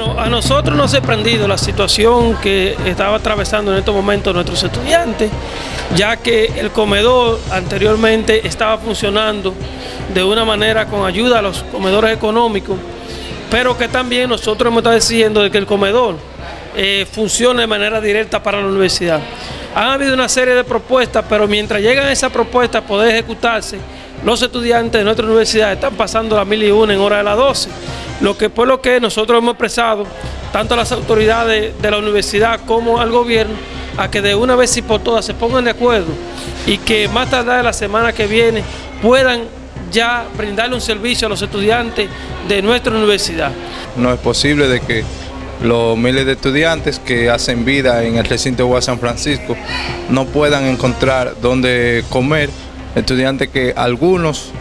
a nosotros nos ha sorprendido la situación que estaba atravesando en estos momentos nuestros estudiantes, ya que el comedor anteriormente estaba funcionando de una manera con ayuda a los comedores económicos, pero que también nosotros hemos estado diciendo de que el comedor eh, funcione de manera directa para la universidad. Han habido una serie de propuestas, pero mientras llegan esas propuestas a poder ejecutarse, los estudiantes de nuestra universidad están pasando las mil y una en hora de las 12, lo que por lo que nosotros hemos expresado, tanto a las autoridades de la universidad como al gobierno, a que de una vez y por todas se pongan de acuerdo y que más tarde de la semana que viene puedan ya brindarle un servicio a los estudiantes de nuestra universidad. No es posible de que los miles de estudiantes que hacen vida en el recinto de San Francisco no puedan encontrar dónde comer, estudiantes que algunos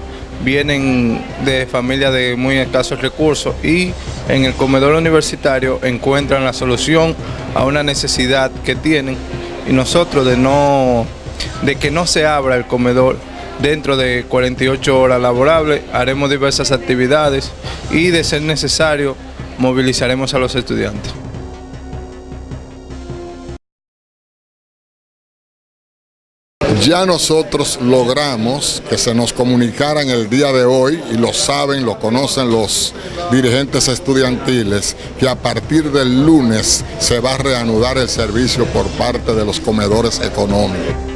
vienen de familias de muy escasos recursos y en el comedor universitario encuentran la solución a una necesidad que tienen y nosotros de no de que no se abra el comedor dentro de 48 horas laborables haremos diversas actividades y de ser necesario movilizaremos a los estudiantes. Ya nosotros logramos que se nos comunicaran el día de hoy, y lo saben, lo conocen los dirigentes estudiantiles, que a partir del lunes se va a reanudar el servicio por parte de los comedores económicos.